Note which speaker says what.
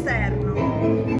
Speaker 1: externo.